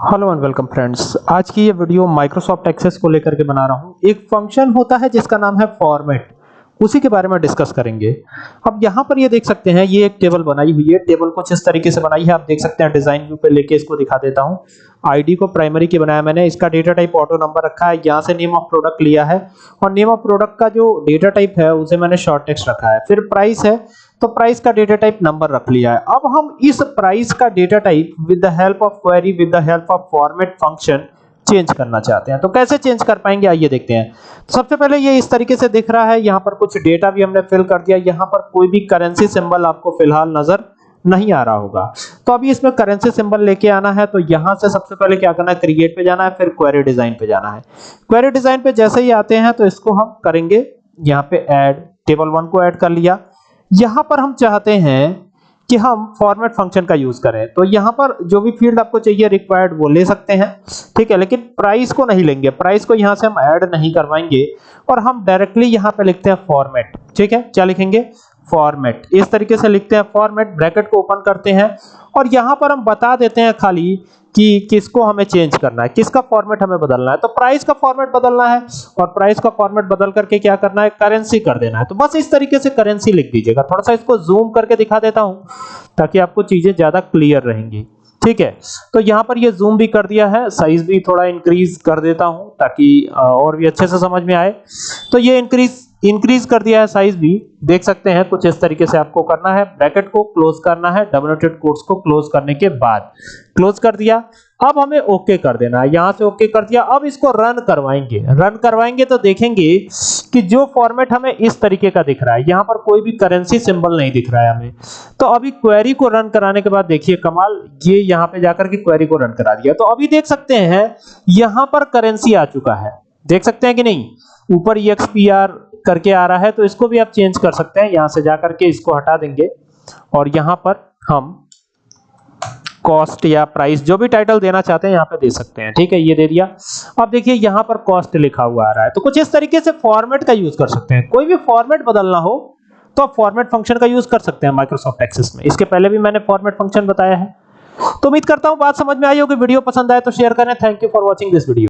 Hello and welcome friends आज की ये वीडियो माइक्रोसॉफ्ट एक्सेस को लेकर के बना रहा हूँ। एक फ़ंक्शन होता है जिसका नाम है फॉर्मेट उसी के बारे में डिस्कस करेंगे। अब यहाँ पर ये देख सकते हैं, ये एक टेबल बनाई हुई है। टेबल कुछ इस तरीके से बनाई है, आप देख सकते हैं डिज़ाइन व्यू पे लेके इसको दिखा देता हूँ। आईडी को प्राइमरी की बनाया मैंने। इसका डेटा टाइप ऑटो नंबर रखा है। यहाँ से नेम ऑफ़ प्रोडक्ट लिया है। और नेम ऑफ़ प्रोडक्ट का जो डेटा टाइप है, उसे मैंने शॉर्ट टेक्स्ट रखा है। फिर प्राइस है। तो प्राइस का डेटा टाइप नंबर रख लिया है। अब हम इस प्राइस का data type with the help of query with the help of format function change करना चाहते हैं। तो कैसे चेंज कर पाएँगे? आइए देखते हैं। सबसे पहले ये इस तरीके से दिख रहा है। यहाँ पर कुछ डेटा भी हमने फिल कर दिया। यहाँ पर कोई भी करेंसी सिंबल आपको फ़िलहाल नज़र नहीं आ रहा होगा। तो अभी इसमें करेंसी सिंबल लेके आना है। तो यहाँ से सबसे पहले क्या करना है? क्रिएट पे जाना है। फिर क्वेरी डिज़ाइन पे जाना है। क्वेरी डिज़ाइन पे जैसे ही आते हैं तो इसको हम करेंगे। यहाँ पे ऐड टेबल वन को ऐड कर लिया। यहाँ पर हम चाहते हैं कि हम फॉर्मेट फ़ंक्शन का यूज़ करें। तो यहाँ पर जो भी फ़ील्ड आपको चाहिए रिक्वायर्ड वो ले सकते हैं। ठीक है, लेकिन प्राइस को नहीं लेंगे। प्राइस को यहाँ से हम ऐड नहीं करवाएँगे और हम डायरेक्टली यहाँ पे लिखते हैं फॉर्मेट ठीक है, क्या लिखेंगे? फॉर्मेट इस तरीके से लिखते हैं फॉर्मेट ब्रैकेट को ओपन करते हैं और यहाँ पर हम बता देते हैं खाली कि किसको हमें चेंज करना है, किसका फॉर्मेट हमें बदलना है। तो प्राइस का फॉर्मेट बदलना है और प्राइस का फॉर्मेट बदल करके क्या करना है करेंसी कर देना है। तो बस इस तरीके से करेंसी लिख दीजिएगा। थोड़ा सा इसको जूम करके दिखा देता हूँ ताकि आपको चीज़ें ज़्यादा क्लियर रहेंगी। ठीक है? तो यहाँ पर ये जूम भी कर दिया है। साइज़ भी थोड़ा इंक्रीज कर देता हूँ ताकि और भी अच्छे से समझ में आए। तो ये इंक्रीज इंक्रीज कर दिया है साइज़ भी देख सकते हैं कुछ इस तरीके से आपको करना है। ब्रैकेट को क्लोज करना है डबल नोटेड कोट्स को क्लोज करने के बाद। क्लोज कर दिया। अब हमें ओके कर देना है। यहाँ से ओके कर दिया। अब इसको रन करवाएँगे। रन करवाएँगे तो देखेंगे कि जो फॉर्मेट हमें इस तरीके का दिख रहा है। यहाँ पर कोई भी करेंसी सिंबल नहीं दिख रहा है हमें। तो अभी क्वेरी को रन कराने के बाद देखिए कमाल, ये यहाँ पे जाकर के क्वेरी को रन करा दिया। तो अभी देख सकते हैं, यहाँ पर करेंसी आ चुका है। देख सकते हैं कि नहीं? ऊपर EXPR करके आ रहा है तो इसको भी आप चेंज कर सकते हैं। यहाँ से जाकर के इसको हटा देंगे। और यहाँ पर हम कॉस्ट या प्राइस जो भी टाइटल देना चाहते हैं, यहाँ पे दे सकते हैं। ठीक है, ये दे दिया। अब देखिए, यहाँ पर कॉस्ट लिखा हुआ आ रहा है। तो कुछ इस तरीके से फॉर्मेट का यूज़ कर सकते हैं। कोई भी फॉर्मेट बदलना हो तो आप फॉर्मेट फ़ंक्शन का यूज़ कर सकते हैं माइक्रोसॉफ्ट एक्सेस में। इसके पहले भी मैंने फॉर्मेट फ़ंक्शन बताया है। तो उम्मीद करता हूँ बात समझ में आई होगी। वीडियो पसंद आए तो शेयर करें। Thank you for watching this video